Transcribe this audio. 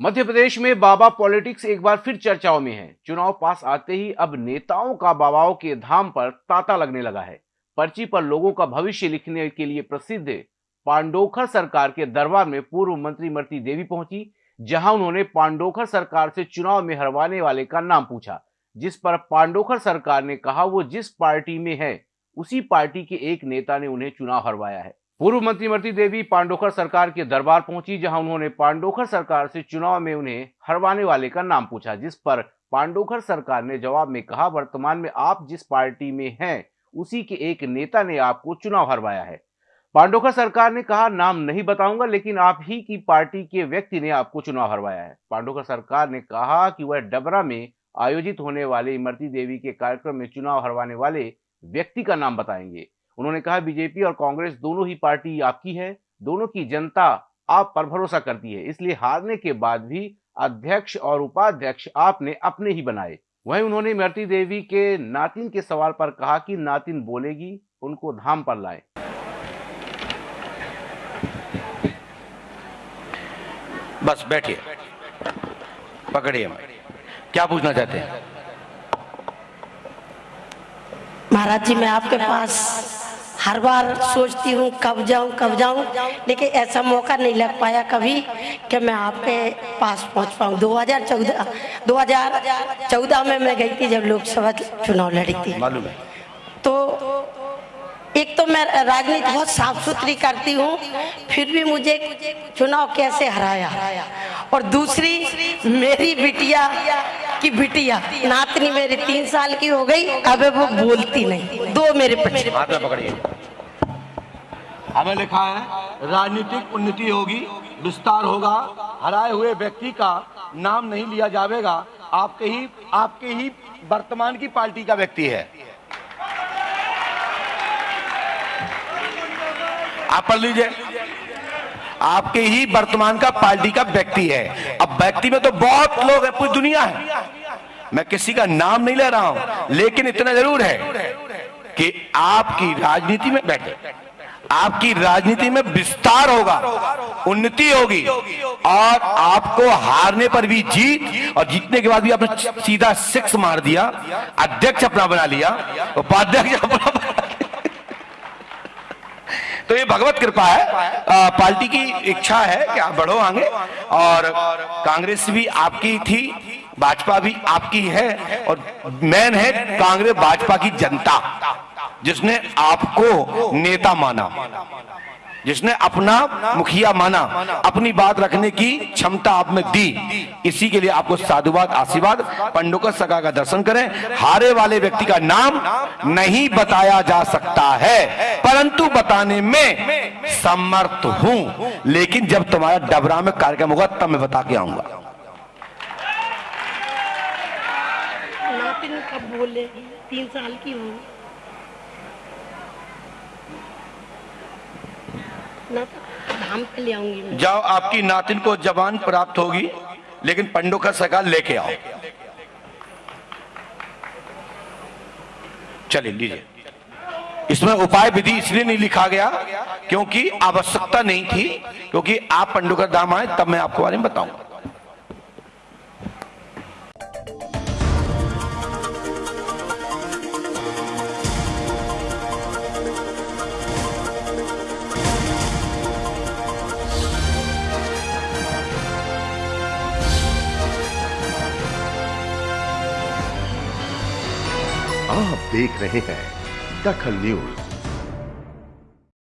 मध्य प्रदेश में बाबा पॉलिटिक्स एक बार फिर चर्चाओं में है। चुनाव पास आते ही अब नेताओं का बाबाओं के धाम पर तांता लगने लगा है। पर्ची पर लोगों का भविष्य लिखने के लिए प्रसिद्ध पांडोखर सरकार के दरबार में पूर्व मंत्री मरती देवी पहुँची, जहाँ उन्होंने पांडोखर सरकार से चुनाव में हरवाने वाले का नाम पूछा, जिस पर पांडोखर सरकार ने कहा, वो जिस पार्टी में है, उसी पार्टी के एक नेता ने उन्हें चुनाव हरवाया है। पूर्व मंत्री मरती देवी पांडोखर सरकार के दरबार पहुँची, जहाँ उन्होंने पांडोखर सरकार से चुनाव में उन्हें हरवाने वाले का नाम पूछा, जिस पर पांडोखर सरकार ने जवाब में कहा, वर्तमान में आप जिस पार्टी में हैं, उसी के एक नेता ने आपको चुनाव हरवाया है। पांडोखर सरकार ने कहा, नाम नहीं बताऊँगा, लेकिन आप ही की पार्टी के व्यक्ति ने आपको चुनाव हरवाया है। पांडोखर सरकार ने कहा कि वह डबरा में आयोजित होने वाले इमरती देवी के कार्यक्रम में चुनाव हरवाने वाले व्यक्ति का नाम बताएँगे। उन्होंने कहा बीजेपी और कांग्रेस दोनों ही पार्टी आपकी है दोनों की जनता आप पर भरोसा करती है। इसलिए हारने के बाद भी अध्यक्ष और उपाध्यक्ष आपने अपने ही बनाए। वहीं उन्होंने इमरती देवी के नातिन के सवाल पर कहा कि नातिन बोलेगी उनको धाम पर लाए। बस बैठिए। पकड़िए क्या पूछना चाहते हैं? महाराज जी मैं आपके पास हर बार सोचती हूँ कब जाऊँ कब जाऊँ लेकिन ऐसा मौका नहीं लग पाया कभी कि मैं आपके पास पहुँच पाऊँ। 2014 2014 में मैं गई थी जब लोकसभा चुनाव लड़ी थी। तो एक तो मैं राजनीति बहुत साफ़ सुथरी करती हूँ फिर भी मुझे चुनाव कैसे हराया? और दूसरी मेरी बिटिया की बिटिया, नातनी मेरी तीन साल की हो गई, अब वो बोलती नहीं। दो मेरे पकड़िए। हमें लिखा है, राजनीतिक उन्नति होगी, विस्तार होगा, हराए हुए व्यक्ति का नाम नहीं लिया जाएगा आपके ही आपके ही वर्तमान की पार्टी का व्यक्ति है। आप पढ़ लीजिए। आपके ही वर्तमान का पार्टी का व्यक्ति है। अब व्यक्ति में तो बहुत लोग है, पूरी दुनिया है। मैं किसी का नाम नहीं ले रहा हूँ, लेकिन इतना ज़रूर है कि आपकी राजनीति में बैठे आपकी राजनीति में विस्तार होगा, उन्नति होगी, और आपको हारने पर भी जीत और जीतने के बाद भी आपने सीधा सिक्स मार दिया, अध्यक्ष अपना बना लिया, उपाध्यक्ष अपना बना तो ये भगवत कृपा है। पार्टी की इच्छा है कि आप बढ़ो आगे। और कांग्रेस भी आपकी थी, भाजपा भी आपकी है। और मैन है कांग्रेस भाजपा की जनता, जिसने आपको नेता माना। जिसने अपना मुखिया माना, अपनी बात रखने की क्षमता आप में दी। इसी के लिए आपको साधुवाद, आशीर्वाद, पंडोकर सका का दर्शन करें। हारे वाले व्यक्ति का नाम नहीं बताया जा सकता है, परंतु बताने में समर्थ हूँ। लेकिन जब तुम्हारा डबरा में कार्यक्रम होगा, तब मैं बता के आऊँगा। तीन साल की हूँ। जाओ, आपकी नातिन को जवान प्राप्त होगी, लेकिन पंडो का सगा लेके आओ। चलिए, लीजिए। इसमें उपाय विधि इसलिए नहीं लिखा गया, क्योंकि आवश्यकता नहीं थी, क्योंकि आप पंडो का दाम आए, तब मैं आपको बारे में बताऊँगा। आप देख रहे हैं दखल न्यूज़।